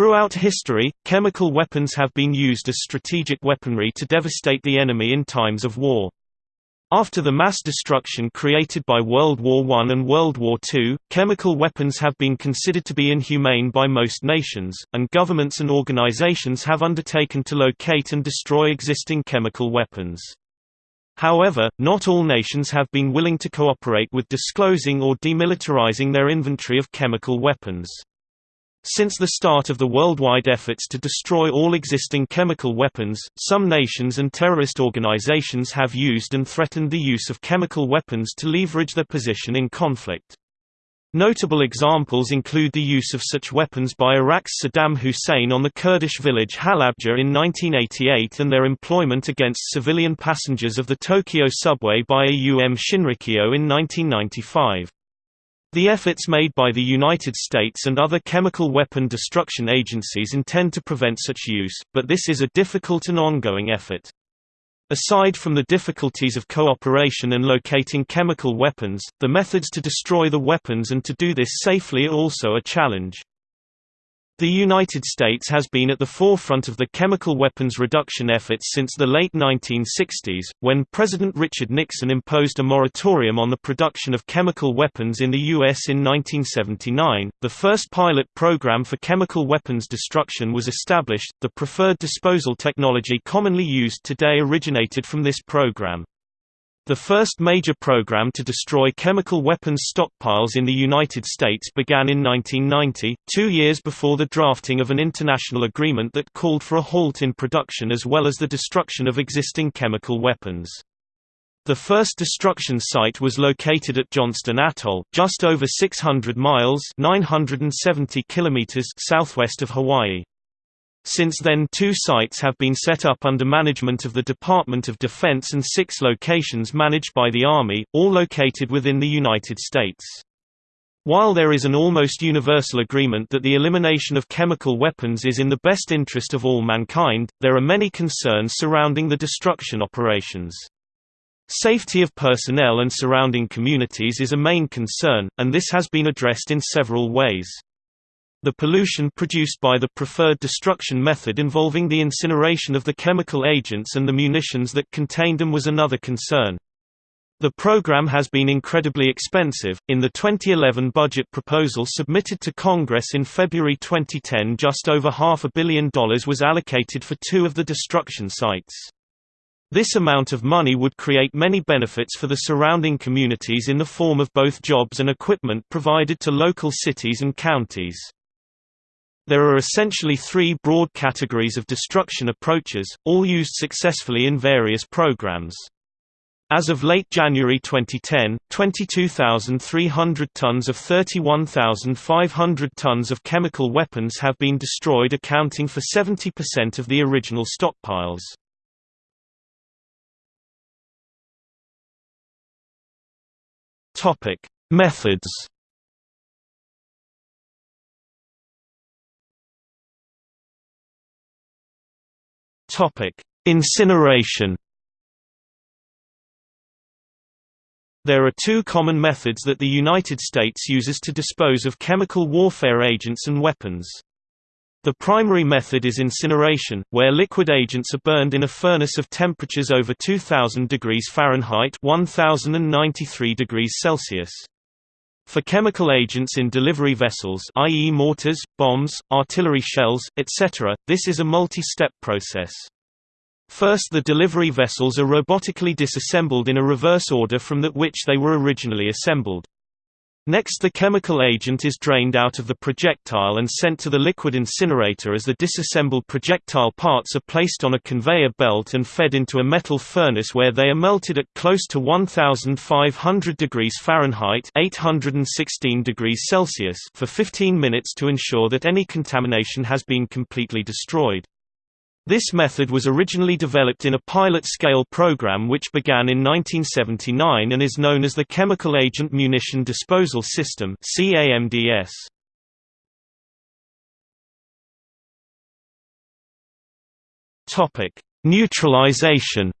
Throughout history, chemical weapons have been used as strategic weaponry to devastate the enemy in times of war. After the mass destruction created by World War I and World War II, chemical weapons have been considered to be inhumane by most nations, and governments and organizations have undertaken to locate and destroy existing chemical weapons. However, not all nations have been willing to cooperate with disclosing or demilitarizing their inventory of chemical weapons. Since the start of the worldwide efforts to destroy all existing chemical weapons, some nations and terrorist organizations have used and threatened the use of chemical weapons to leverage their position in conflict. Notable examples include the use of such weapons by Iraq's Saddam Hussein on the Kurdish village Halabja in 1988 and their employment against civilian passengers of the Tokyo subway by AUM Shinrikyo in 1995. The efforts made by the United States and other chemical weapon destruction agencies intend to prevent such use, but this is a difficult and ongoing effort. Aside from the difficulties of cooperation and locating chemical weapons, the methods to destroy the weapons and to do this safely are also a challenge. The United States has been at the forefront of the chemical weapons reduction efforts since the late 1960s, when President Richard Nixon imposed a moratorium on the production of chemical weapons in the U.S. in 1979. The first pilot program for chemical weapons destruction was established. The preferred disposal technology commonly used today originated from this program. The first major program to destroy chemical weapons stockpiles in the United States began in 1990, two years before the drafting of an international agreement that called for a halt in production as well as the destruction of existing chemical weapons. The first destruction site was located at Johnston Atoll, just over 600 miles 970 kilometers southwest of Hawaii. Since then two sites have been set up under management of the Department of Defense and six locations managed by the Army, all located within the United States. While there is an almost universal agreement that the elimination of chemical weapons is in the best interest of all mankind, there are many concerns surrounding the destruction operations. Safety of personnel and surrounding communities is a main concern, and this has been addressed in several ways. The pollution produced by the preferred destruction method involving the incineration of the chemical agents and the munitions that contained them was another concern. The program has been incredibly expensive. In the 2011 budget proposal submitted to Congress in February 2010, just over half a billion dollars was allocated for two of the destruction sites. This amount of money would create many benefits for the surrounding communities in the form of both jobs and equipment provided to local cities and counties. There are essentially three broad categories of destruction approaches, all used successfully in various programs. As of late January 2010, 22,300 tons of 31,500 tons of chemical weapons have been destroyed accounting for 70% of the original stockpiles. Methods Topic: Incineration. There are two common methods that the United States uses to dispose of chemical warfare agents and weapons. The primary method is incineration, where liquid agents are burned in a furnace of temperatures over 2000 degrees Fahrenheit 1093 degrees Celsius. For chemical agents in delivery vessels i.e. mortars, bombs, artillery shells, etc., this is a multi-step process. First the delivery vessels are robotically disassembled in a reverse order from that which they were originally assembled. Next the chemical agent is drained out of the projectile and sent to the liquid incinerator as the disassembled projectile parts are placed on a conveyor belt and fed into a metal furnace where they are melted at close to 1500 degrees Fahrenheit 816 degrees Celsius for 15 minutes to ensure that any contamination has been completely destroyed. This method was originally developed in a pilot-scale program which began in 1979 and is known as the Chemical Agent Munition Disposal System CAMDS. Topic: Neutralization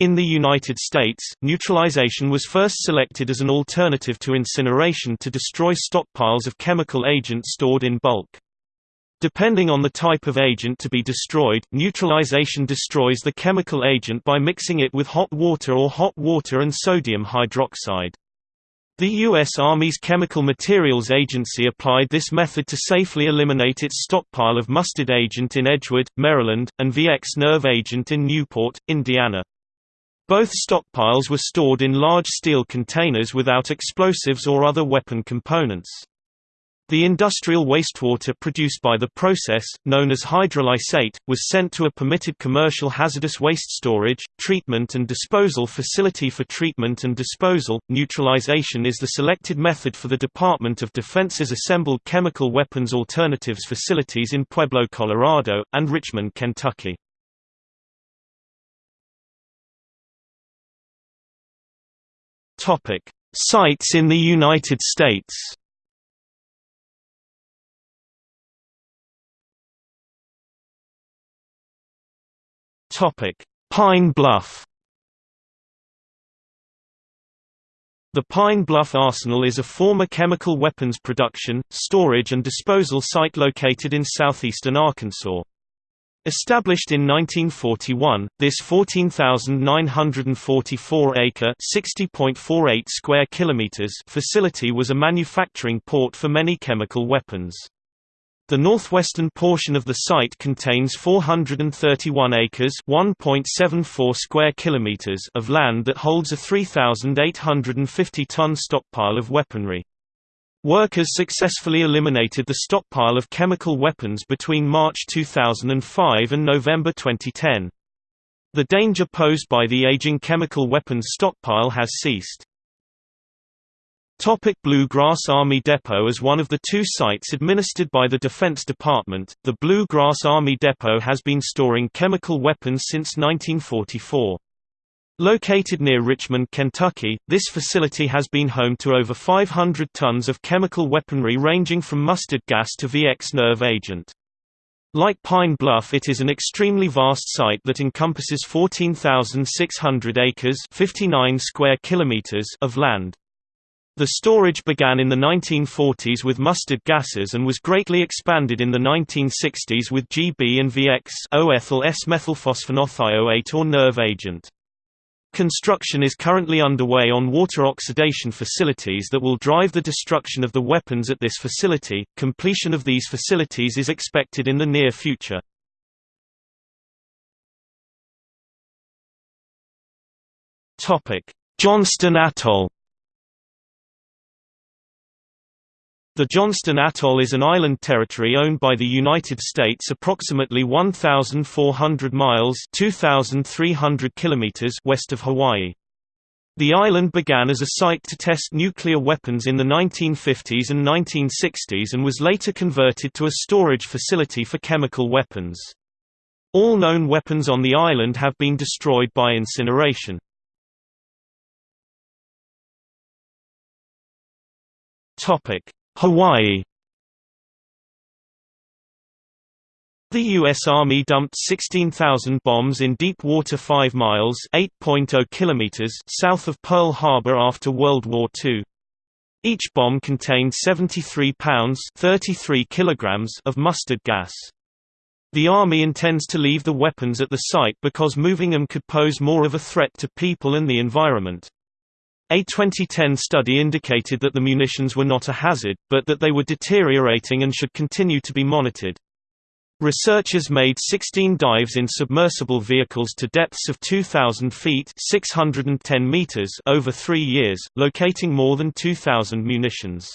In the United States, neutralization was first selected as an alternative to incineration to destroy stockpiles of chemical agent stored in bulk. Depending on the type of agent to be destroyed, neutralization destroys the chemical agent by mixing it with hot water or hot water and sodium hydroxide. The U.S. Army's Chemical Materials Agency applied this method to safely eliminate its stockpile of mustard agent in Edgewood, Maryland, and VX nerve agent in Newport, Indiana. Both stockpiles were stored in large steel containers without explosives or other weapon components. The industrial wastewater produced by the process, known as hydrolysate, was sent to a permitted commercial hazardous waste storage, treatment and disposal facility for treatment and disposal. Neutralization is the selected method for the Department of Defense's assembled chemical weapons alternatives facilities in Pueblo, Colorado, and Richmond, Kentucky. Topic: Sites in the United States. Topic: Pine Bluff. The Pine Bluff Arsenal is a former chemical weapons production, storage and disposal site located in southeastern Arkansas. Established in 1941, this 14,944-acre (60.48 square kilometers) facility was a manufacturing port for many chemical weapons. The northwestern portion of the site contains 431 acres (1.74 square kilometers) of land that holds a 3,850-ton stockpile of weaponry. Workers successfully eliminated the stockpile of chemical weapons between March 2005 and November 2010. The danger posed by the aging chemical weapons stockpile has ceased. Topic Blue Grass Army Depot As one of the two sites administered by the Defense Department, the Blue Grass Army Depot has been storing chemical weapons since 1944. Located near Richmond, Kentucky, this facility has been home to over 500 tons of chemical weaponry ranging from mustard gas to VX nerve agent. Like Pine Bluff it is an extremely vast site that encompasses 14,600 acres 59 square kilometers of land. The storage began in the 1940s with mustard gases and was greatly expanded in the 1960s with GB and VX O-ethyl S-methylphosphonothioate or nerve agent. Construction is currently underway on water oxidation facilities that will drive the destruction of the weapons at this facility. Completion of these facilities is expected in the near future. Topic: Johnston Atoll The Johnston Atoll is an island territory owned by the United States approximately 1,400 miles 2,300 kilometers west of Hawaii. The island began as a site to test nuclear weapons in the 1950s and 1960s and was later converted to a storage facility for chemical weapons. All known weapons on the island have been destroyed by incineration. Topic: Hawaii The U.S. Army dumped 16,000 bombs in deep water 5 miles oh kilometers south of Pearl Harbor after World War II. Each bomb contained 73 pounds 33 kilograms of mustard gas. The Army intends to leave the weapons at the site because moving them could pose more of a threat to people and the environment. A 2010 study indicated that the munitions were not a hazard, but that they were deteriorating and should continue to be monitored. Researchers made 16 dives in submersible vehicles to depths of 2,000 feet 610 meters over three years, locating more than 2,000 munitions.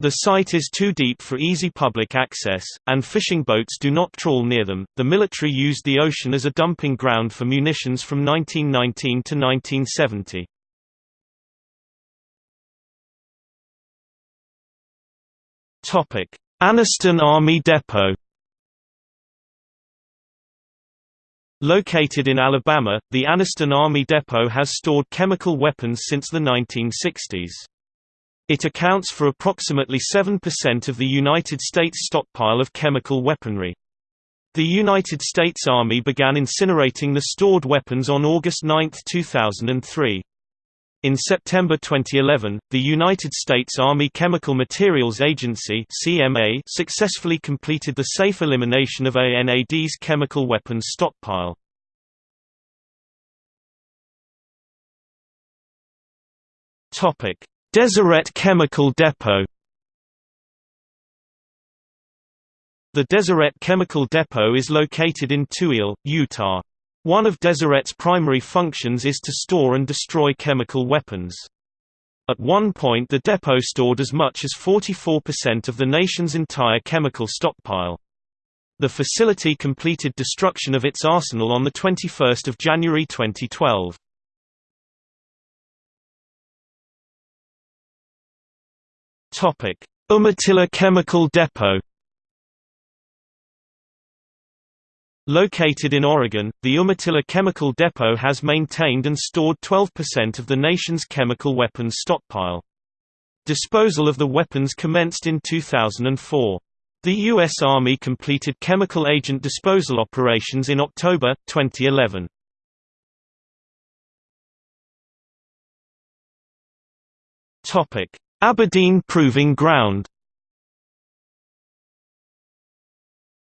The site is too deep for easy public access, and fishing boats do not trawl near them. The military used the ocean as a dumping ground for munitions from 1919 to 1970. Anniston Army Depot. Located in Alabama, the Anniston Army Depot has stored chemical weapons since the 1960s. It accounts for approximately 7% of the United States stockpile of chemical weaponry. The United States Army began incinerating the stored weapons on August 9, 2003. In September 2011, the United States Army Chemical Materials Agency (CMA) successfully completed the safe elimination of ANAD's chemical weapons stockpile. Topic: Deseret Chemical Depot. The Deseret Chemical Depot is located in Tooele, Utah. One of Deseret's primary functions is to store and destroy chemical weapons. At one point the depot stored as much as 44% of the nation's entire chemical stockpile. The facility completed destruction of its arsenal on 21 January 2012. Umatilla Chemical Depot Located in Oregon, the Umatilla Chemical Depot has maintained and stored 12% of the nation's chemical weapons stockpile. Disposal of the weapons commenced in 2004. The U.S. Army completed chemical agent disposal operations in October, 2011. Aberdeen Proving Ground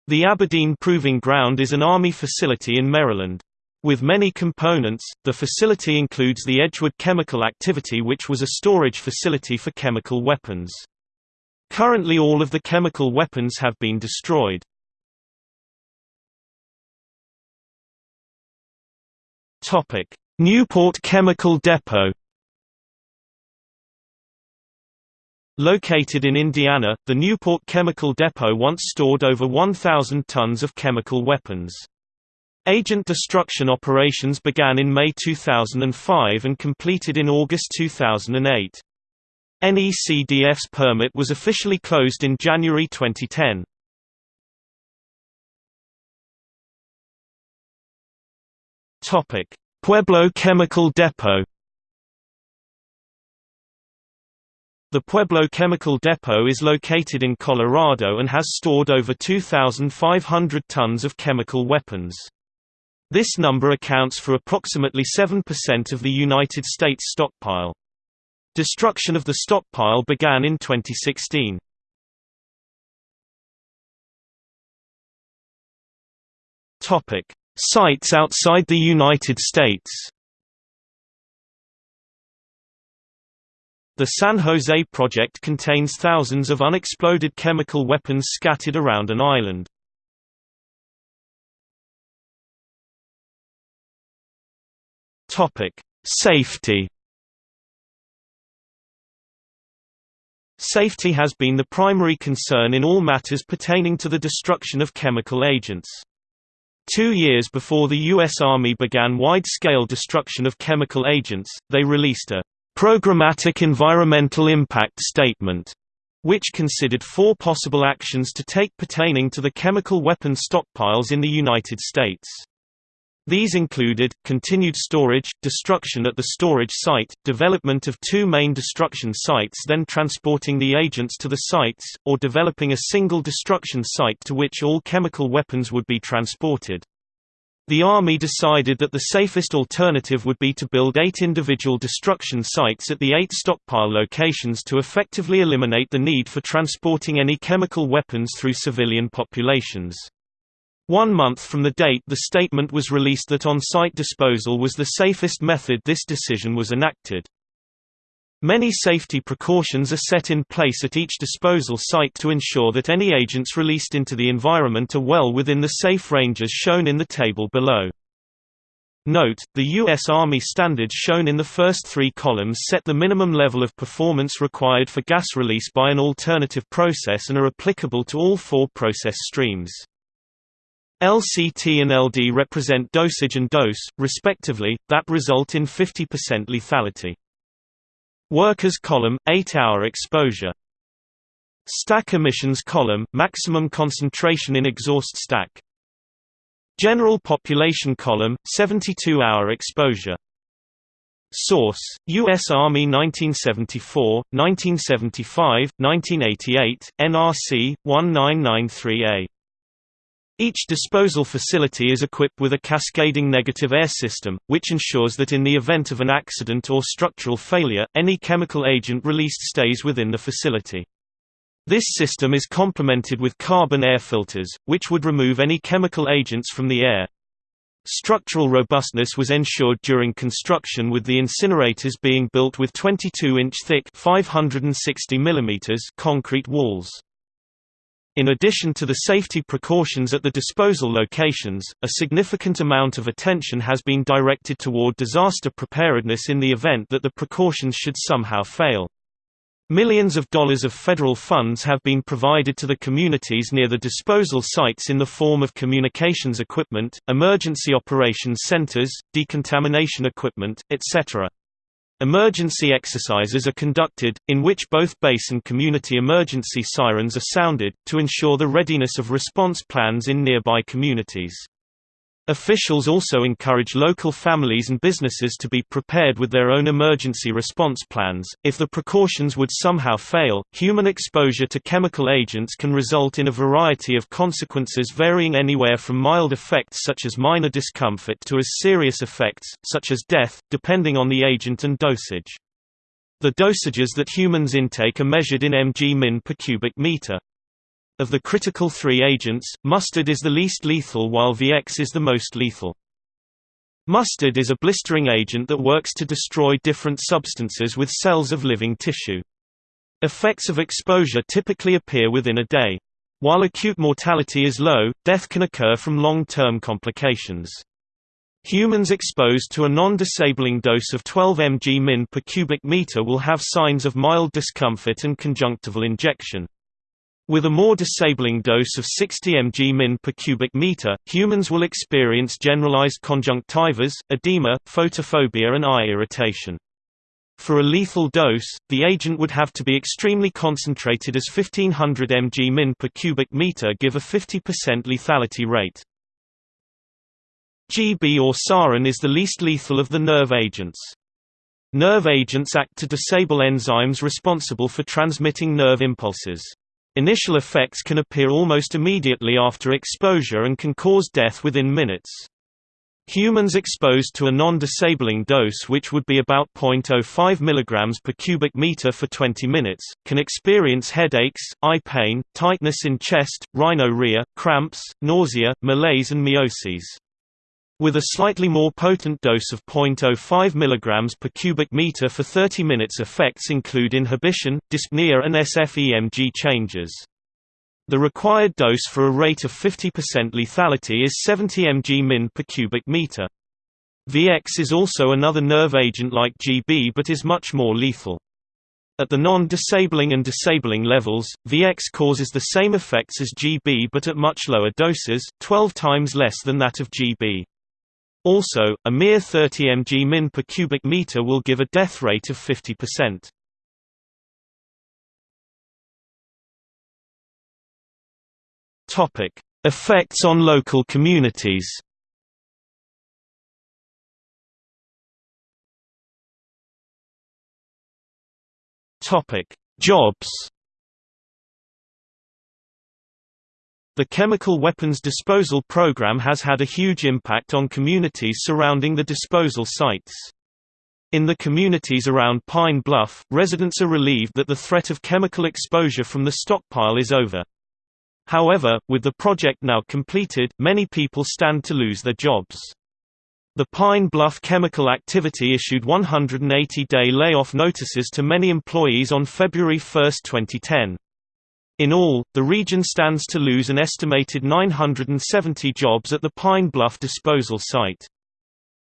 The Aberdeen Proving Ground is an Army facility in Maryland. With many components, the facility includes the Edgewood Chemical Activity which was a storage facility for chemical weapons. Currently all of the chemical weapons have been destroyed. Newport Chemical Depot Located in Indiana, the Newport Chemical Depot once stored over 1,000 tons of chemical weapons. Agent destruction operations began in May 2005 and completed in August 2008. NECDF's permit was officially closed in January 2010. Pueblo Chemical Depot The Pueblo Chemical Depot is located in Colorado and has stored over 2,500 tons of chemical weapons. This number accounts for approximately 7% of the United States stockpile. Destruction of the stockpile began in 2016. Topic: Sites outside the United States The San Jose project contains thousands of unexploded chemical weapons scattered around an island. Topic: Safety Safety has been the primary concern in all matters pertaining to the destruction of chemical agents. Two years before the U.S. Army began wide-scale destruction of chemical agents, they released a Programmatic Environmental Impact Statement, which considered four possible actions to take pertaining to the chemical weapons stockpiles in the United States. These included, continued storage, destruction at the storage site, development of two main destruction sites then transporting the agents to the sites, or developing a single destruction site to which all chemical weapons would be transported. The Army decided that the safest alternative would be to build eight individual destruction sites at the eight stockpile locations to effectively eliminate the need for transporting any chemical weapons through civilian populations. One month from the date the statement was released that on-site disposal was the safest method this decision was enacted. Many safety precautions are set in place at each disposal site to ensure that any agents released into the environment are well within the safe ranges shown in the table below. Note, the U.S. Army standards shown in the first three columns set the minimum level of performance required for gas release by an alternative process and are applicable to all four process streams. LCT and LD represent dosage and dose, respectively, that result in 50% lethality. Workers column 8 hour exposure. Stack emissions column maximum concentration in exhaust stack. General population column 72 hour exposure. Source US Army 1974 1975 1988 NRC 1993A Each disposal facility is equipped with a cascading negative air system, which ensures that in the event of an accident or structural failure, any chemical agent released stays within the facility. This system is complemented with carbon air filters, which would remove any chemical agents from the air. Structural robustness was ensured during construction with the incinerators being built with 22-inch thick 560 mm concrete walls. In addition to the safety precautions at the disposal locations, a significant amount of attention has been directed toward disaster preparedness in the event that the precautions should somehow fail. Millions of dollars of federal funds have been provided to the communities near the disposal sites in the form of communications equipment, emergency operations centers, decontamination equipment, etc. Emergency exercises are conducted, in which both base and community emergency sirens are sounded, to ensure the readiness of response plans in nearby communities. Officials also encourage local families and businesses to be prepared with their own emergency response plans. If the precautions would somehow fail, human exposure to chemical agents can result in a variety of consequences varying anywhere from mild effects such as minor discomfort to as serious effects, such as death, depending on the agent and dosage. The dosages that humans intake are measured in mg-min per cubic meter. Of the critical three agents, mustard is the least lethal while VX is the most lethal. Mustard is a blistering agent that works to destroy different substances with cells of living tissue. Effects of exposure typically appear within a day. While acute mortality is low, death can occur from long-term complications. Humans exposed to a non-disabling dose of 12 mg min per cubic meter will have signs of mild discomfort and conjunctival injection. With a more disabling dose of 60 mg min per cubic meter, humans will experience generalized conjunctivas, edema, photophobia and eye irritation. For a lethal dose, the agent would have to be extremely concentrated as 1500 mg min per cubic meter give a 50% lethality rate. GB or sarin is the least lethal of the nerve agents. Nerve agents act to disable enzymes responsible for transmitting nerve impulses. Initial effects can appear almost immediately after exposure and can cause death within minutes. Humans exposed to a non-disabling dose which would be about 0.05 mg per cubic meter for 20 minutes, can experience headaches, eye pain, tightness in chest, rhinorrhea, cramps, nausea, malaise and miosis. With a slightly more potent dose of 0.05 mg per cubic meter for 30 minutes effects include inhibition, dyspnea and SFEMG changes. The required dose for a rate of 50% lethality is 70 mg min per cubic meter. VX is also another nerve agent like GB but is much more lethal. At the non-disabling and disabling levels, VX causes the same effects as GB but at much lower doses, 12 times less than that of GB. Also, a mere 30 mg min per cubic meter will give a death rate of 50%. Topic: Effects on local communities. Topic: Jobs. The chemical weapons disposal program has had a huge impact on communities surrounding the disposal sites. In the communities around Pine Bluff, residents are relieved that the threat of chemical exposure from the stockpile is over. However, with the project now completed, many people stand to lose their jobs. The Pine Bluff Chemical Activity issued 180-day layoff notices to many employees on February 1, 2010. In all, the region stands to lose an estimated 970 jobs at the Pine Bluff disposal site.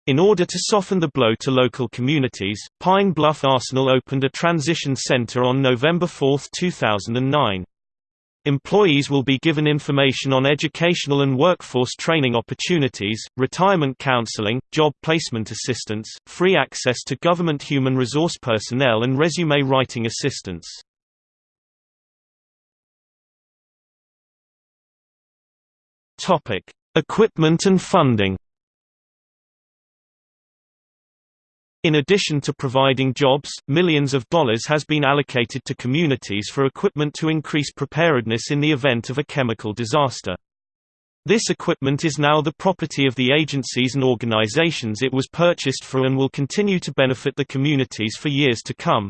In order to soften the blow to local communities, Pine Bluff Arsenal opened a transition center on November 4, 2009. Employees will be given information on educational and workforce training opportunities, retirement counseling, job placement assistance, free access to government human resource personnel and resume writing assistance. Topic: Equipment and funding. In addition to providing jobs, millions of dollars has been allocated to communities for equipment to increase preparedness in the event of a chemical disaster. This equipment is now the property of the agencies and organizations it was purchased for and will continue to benefit the communities for years to come.